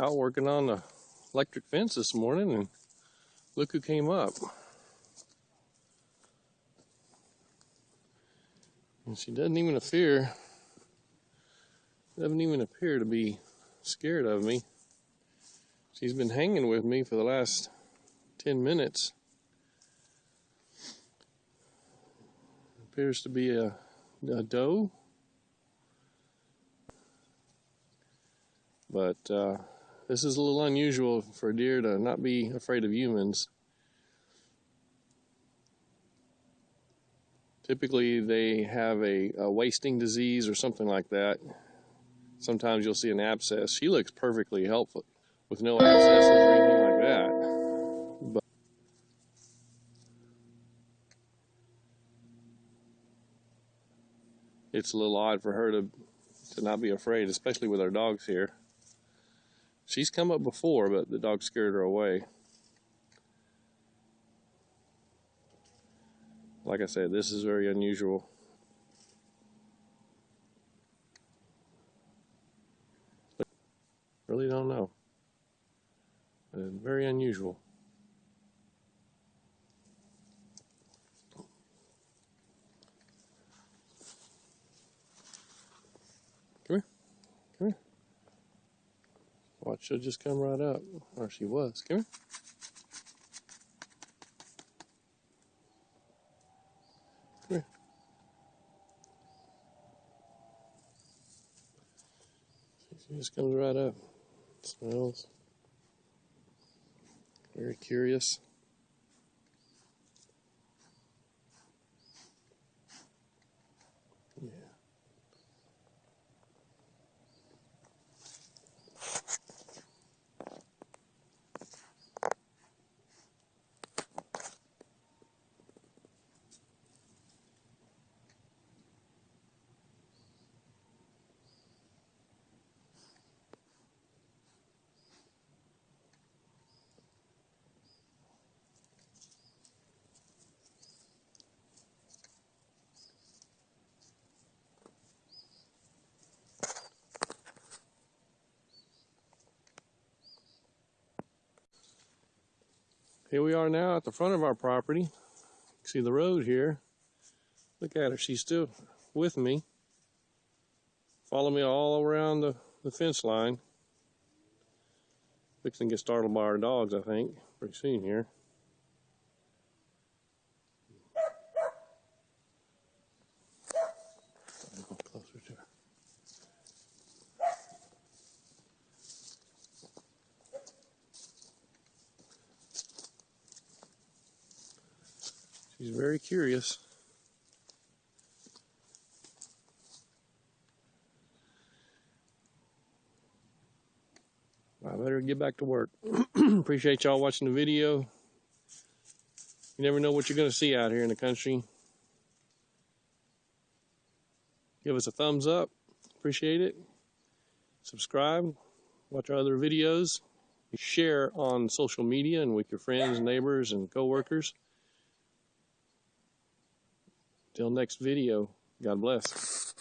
out working on the electric fence this morning and look who came up. And she doesn't even appear doesn't even appear to be scared of me. She's been hanging with me for the last 10 minutes. Appears to be a, a doe. But uh, this is a little unusual for a deer to not be afraid of humans. Typically, they have a, a wasting disease or something like that. Sometimes you'll see an abscess. She looks perfectly helpful with no abscesses or anything like that. But it's a little odd for her to to not be afraid, especially with our dogs here. She's come up before, but the dog scared her away. Like I said, this is very unusual. Really don't know. Very unusual. Come here. Come here. Watch, she'll just come right up. Or she was. Come here. Come here. She just comes right up. Smells. Very curious. Here we are now at the front of our property. See the road here. Look at her, she's still with me. Follow me all around the, the fence line. To get startled by our dogs, I think, pretty soon here. Closer to her. She's very curious. I better get back to work. Appreciate y'all watching the video. You never know what you're going to see out here in the country. Give us a thumbs up. Appreciate it. Subscribe. Watch our other videos. Share on social media and with your friends, neighbors, and coworkers. Till next video, God bless.